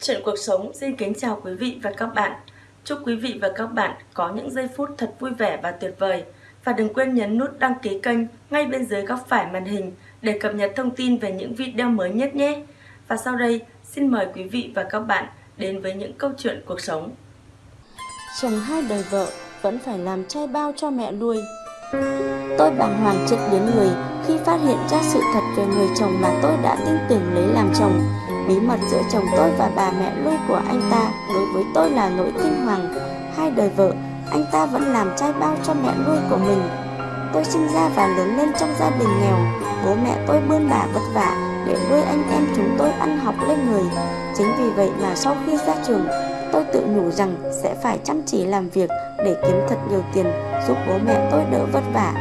Chuyện cuộc sống xin kính chào quý vị và các bạn. Chúc quý vị và các bạn có những giây phút thật vui vẻ và tuyệt vời. Và đừng quên nhấn nút đăng ký kênh ngay bên dưới góc phải màn hình để cập nhật thông tin về những video mới nhất nhé. Và sau đây, xin mời quý vị và các bạn đến với những câu chuyện cuộc sống. Chồng hai đời vợ vẫn phải làm trai bao cho mẹ nuôi. Tôi bàng hoàng chết đến người khi phát hiện ra sự thật về người chồng mà tôi đã tin tưởng lấy làm chồng Bí mật giữa chồng tôi và bà mẹ nuôi của anh ta đối với tôi là nỗi kinh hoàng. Hai đời vợ, anh ta vẫn làm trai bao cho mẹ nuôi của mình. Tôi sinh ra và lớn lên trong gia đình nghèo. Bố mẹ tôi bươn bả vất vả để nuôi anh em chúng tôi ăn học lên người. Chính vì vậy mà sau khi ra trường, tôi tự nhủ rằng sẽ phải chăm chỉ làm việc để kiếm thật nhiều tiền giúp bố mẹ tôi đỡ vất vả.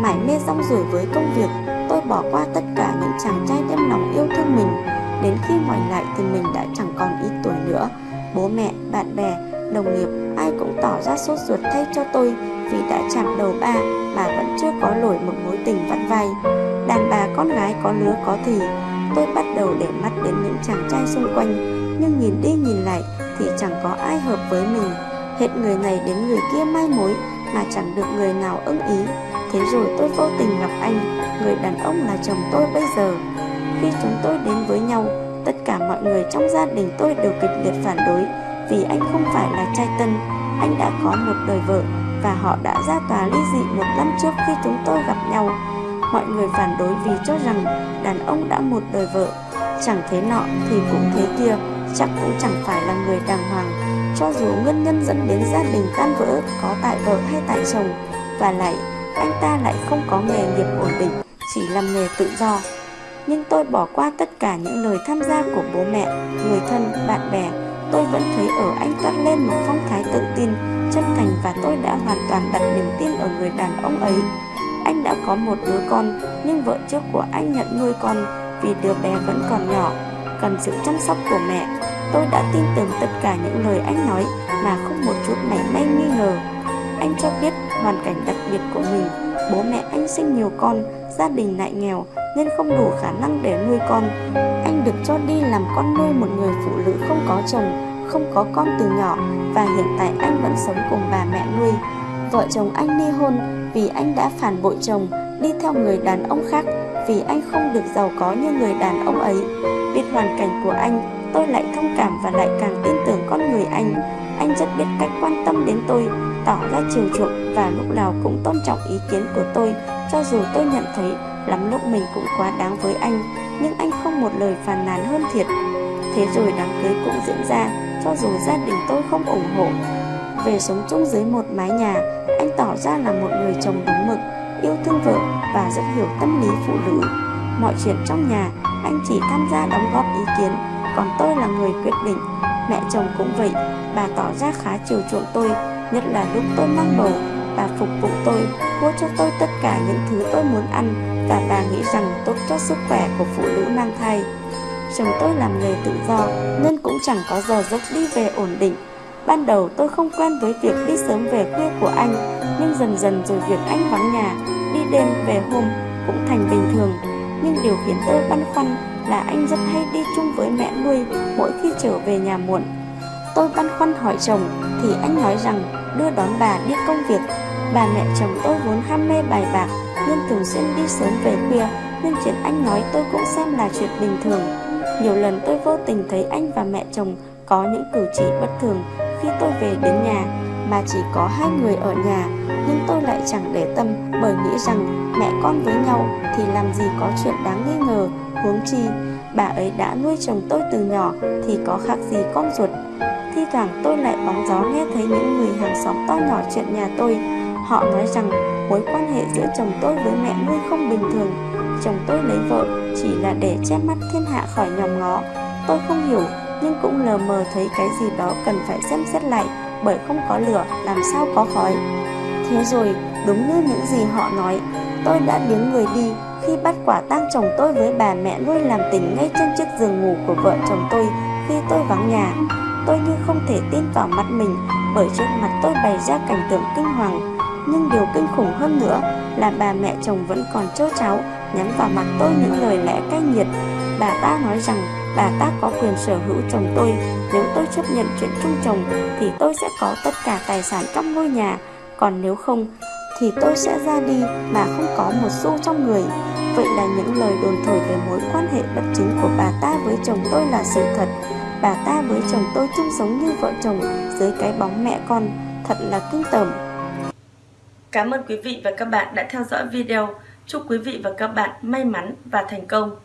Mải mê rong rủi với công việc, tôi bỏ qua tất cả những chàng trai đem lòng yêu thương mình Đến khi ngoảnh lại thì mình đã chẳng còn ít tuổi nữa. Bố mẹ, bạn bè, đồng nghiệp ai cũng tỏ ra sốt ruột thay cho tôi Vì đã chạm đầu ba mà vẫn chưa có nổi một mối tình vặn vai. Đàn bà con gái có lứa có thì Tôi bắt đầu để mắt đến những chàng trai xung quanh. Nhưng nhìn đi nhìn lại thì chẳng có ai hợp với mình. Hết người này đến người kia mai mối mà chẳng được người nào ưng ý. Thế rồi tôi vô tình gặp anh Người đàn ông là chồng tôi bây giờ khi chúng tôi đến với nhau, tất cả mọi người trong gia đình tôi đều kịch liệt phản đối vì anh không phải là trai tân, anh đã có một đời vợ và họ đã ra tòa ly dị một năm trước khi chúng tôi gặp nhau. Mọi người phản đối vì cho rằng đàn ông đã một đời vợ, chẳng thế nọ thì cũng thế kia, chắc cũng chẳng phải là người đàng hoàng. Cho dù nguyên nhân dẫn đến gia đình tan vỡ có tại vợ hay tại chồng, và lại anh ta lại không có nghề nghiệp ổn định, chỉ làm nghề tự do nhưng tôi bỏ qua tất cả những lời tham gia của bố mẹ, người thân, bạn bè. Tôi vẫn thấy ở anh toát lên một phong thái tự tin, chân thành và tôi đã hoàn toàn đặt niềm tin ở người đàn ông ấy. Anh đã có một đứa con, nhưng vợ trước của anh nhận nuôi con vì đứa bé vẫn còn nhỏ, cần sự chăm sóc của mẹ. Tôi đã tin tưởng tất cả những lời anh nói mà không một chút mảy may nghi ngờ. Anh cho biết hoàn cảnh đặc biệt của mình, bố mẹ anh sinh nhiều con, gia đình lại nghèo nên không đủ khả năng để nuôi con. Anh được cho đi làm con nuôi một người phụ nữ không có chồng, không có con từ nhỏ và hiện tại anh vẫn sống cùng bà mẹ nuôi. Vợ chồng anh ly hôn vì anh đã phản bội chồng, đi theo người đàn ông khác vì anh không được giàu có như người đàn ông ấy. Biết hoàn cảnh của anh, tôi lại thông cảm và lại càng tin tưởng con người anh. Anh rất biết cách quan tâm đến tôi, tỏ ra chiều chuộng và lúc nào cũng tôn trọng ý kiến của tôi, cho dù tôi nhận thấy Lắm lúc mình cũng quá đáng với anh, Nhưng anh không một lời phàn nàn hơn thiệt. Thế rồi đám cưới cũng diễn ra, Cho dù gia đình tôi không ủng hộ. Về sống chung dưới một mái nhà, Anh tỏ ra là một người chồng đúng mực, Yêu thương vợ và rất hiểu tâm lý phụ nữ. Mọi chuyện trong nhà, Anh chỉ tham gia đóng góp ý kiến, Còn tôi là người quyết định. Mẹ chồng cũng vậy, Bà tỏ ra khá chiều chuộng tôi, Nhất là lúc tôi mang bầu. Bà phục vụ tôi, mua cho tôi tất cả những thứ tôi muốn ăn và bà nghĩ rằng tốt cho sức khỏe của phụ nữ mang thai. Chồng tôi làm nghề tự do nên cũng chẳng có giờ giấc đi về ổn định. Ban đầu tôi không quen với việc đi sớm về khuya của anh, nhưng dần dần rồi việc anh vắng nhà, đi đêm về hôm cũng thành bình thường. Nhưng điều khiến tôi băn khoăn là anh rất hay đi chung với mẹ nuôi mỗi khi trở về nhà muộn. Tôi băn khoăn hỏi chồng thì anh nói rằng đưa đón bà đi công việc Bà mẹ chồng tôi vốn ham mê bài bạc nên thường xuyên đi sớm về khuya nên chuyện anh nói tôi cũng xem là chuyện bình thường. Nhiều lần tôi vô tình thấy anh và mẹ chồng có những cử chỉ bất thường khi tôi về đến nhà mà chỉ có hai người ở nhà, nhưng tôi lại chẳng để tâm bởi nghĩ rằng mẹ con với nhau thì làm gì có chuyện đáng nghi ngờ, huống chi bà ấy đã nuôi chồng tôi từ nhỏ thì có khác gì con ruột thi thoảng tôi lại bóng gió nghe thấy những người hàng xóm to nhỏ chuyện nhà tôi Họ nói rằng, mối quan hệ giữa chồng tôi với mẹ nuôi không bình thường. Chồng tôi lấy vợ chỉ là để che mắt thiên hạ khỏi nhòm ngó. Tôi không hiểu, nhưng cũng lờ mờ thấy cái gì đó cần phải xem xét lại, Bởi không có lửa, làm sao có khói. Thế rồi, đúng như những gì họ nói, Tôi đã biến người đi khi bắt quả tang chồng tôi với bà mẹ nuôi làm tình ngay trên chiếc giường ngủ của vợ chồng tôi khi tôi vắng nhà. Tôi như không thể tin vào mắt mình, bởi trước mặt tôi bày ra cảnh tượng kinh hoàng nhưng điều kinh khủng hơn nữa là bà mẹ chồng vẫn còn trêu cháu nhắn vào mặt tôi những lời lẽ cay nghiệt. Bà ta nói rằng bà ta có quyền sở hữu chồng tôi. Nếu tôi chấp nhận chuyện chung chồng thì tôi sẽ có tất cả tài sản trong ngôi nhà, còn nếu không thì tôi sẽ ra đi mà không có một xu trong người. Vậy là những lời đồn thổi về mối quan hệ bất chính của bà ta với chồng tôi là sự thật. Bà ta với chồng tôi chung sống như vợ chồng dưới cái bóng mẹ con, thật là kinh tởm. Cảm ơn quý vị và các bạn đã theo dõi video. Chúc quý vị và các bạn may mắn và thành công.